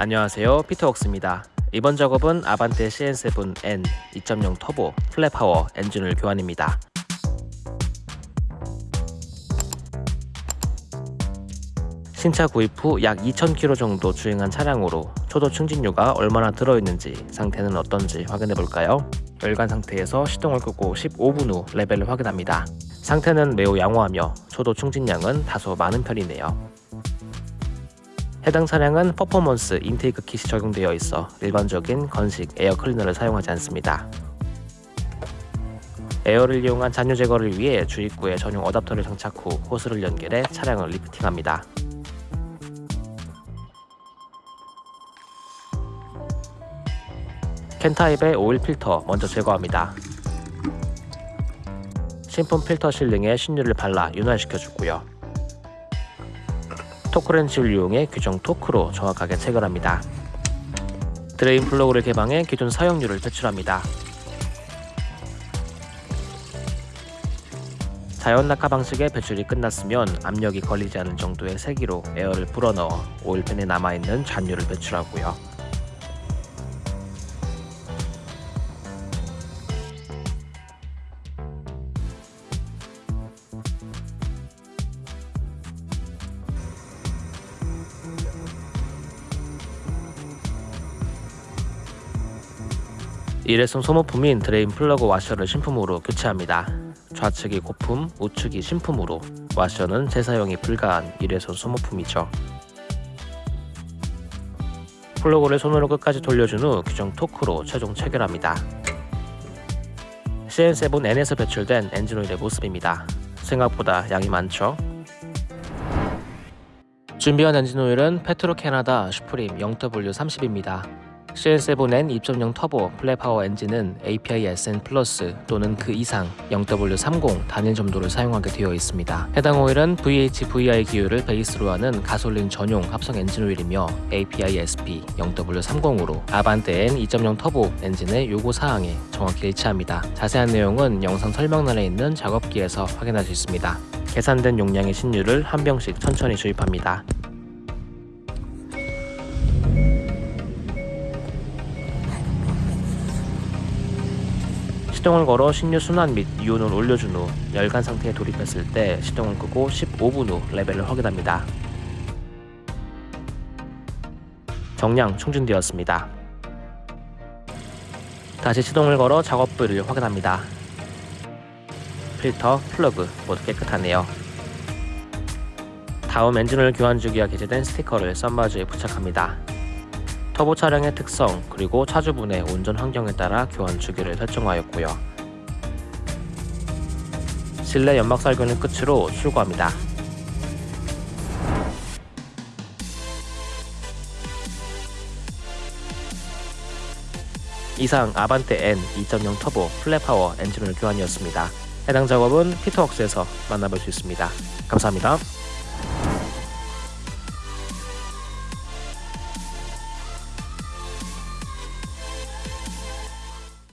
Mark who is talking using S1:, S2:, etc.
S1: 안녕하세요 피터웍스입니다 이번 작업은 아반떼 CN7N 2.0 터보 플랫파워 엔진오일 교환입니다 신차 구입 후 약 2,000km 정도 주행한 차량으로 초도 충진유가 얼마나 들어있는지 상태는 어떤지 확인해 볼까요? 열간 상태에서 시동을 끄고 15분 후 레벨을 확인합니다. 상태는 매우 양호하며 초도 충진량은 다소 많은 편이네요. 해당 차량은 퍼포먼스 intake kit이 적용되어 있어 일반적인 건식 에어 클리너를 사용하지 않습니다. 에어를 이용한 잔유 제거를 위해 주입구에 전용 어답터를 장착 후 호스를 연결해 차량을 리프팅합니다. 캔 타입의 오일 필터 먼저 제거합니다. 신품 필터 sealing에 신유를 발라 윤활시켜주고요. 토크렌치를 이용해 규정 토크로 정확하게 체결합니다. drain 플러그를 개방해 기존 사용유를 배출합니다. 자연 낙하 방식의 배출이 끝났으면 압력이 걸리지 않을 정도의 세기로 에어를 불어넣어 오일팬에 남아있는 잔유를 배출하고요. 일회성 소모품인 drain 플러그 와셔를 신품으로 교체합니다. 좌측이 고품, 우측이 신품으로 와셔는 재사용이 불가한 일회성 소모품이죠. 플러그를 손으로 끝까지 돌려준 후 규정 토크로 최종 체결합니다. CN7N에서 배출된 엔진오일의 모습입니다. 생각보다 양이 많죠? 준비한 엔진오일은 페트로 캐나다 슈프림 0W30입니다. CN7N 2.0 터보 플랫파워 엔진은 API SN 플러스 또는 그 이상 0W30 단일 점도를 사용하게 되어 있습니다. 해당 오일은 VHVI 기유를 베이스로 하는 가솔린 전용 합성 엔진 오일이며 API SP 0W30으로 아반떼 N 2.0 터보 엔진의 요구 사항에 정확히 일치합니다. 자세한 내용은 영상 설명란에 있는 작업기에서 확인할 수 있습니다. 계산된 용량의 신유를 한 병씩 천천히 주입합니다. 시동을 걸어 신유 순환 및 유온을 올려준 후 열간 상태에 돌입했을 때 시동을 끄고 15분 후 레벨을 확인합니다. 정량 충전되었습니다. 다시 시동을 걸어 작업부를 확인합니다. 필터, 플러그 모두 깨끗하네요. 다음 엔진오일 교환 주기가 기재된 스티커를 sun visor에 부착합니다. 터보 차량의 특성 그리고 차주분의 운전 환경에 따라 교환 주기를 설정하였고요. 실내 연막 살균을 끝으로 출고합니다. 이상 아반떼 N 2.0 터보 플랫파워 엔진오일 교환이었습니다. 해당 작업은 피터웍스에서 만나볼 수 있습니다. 감사합니다.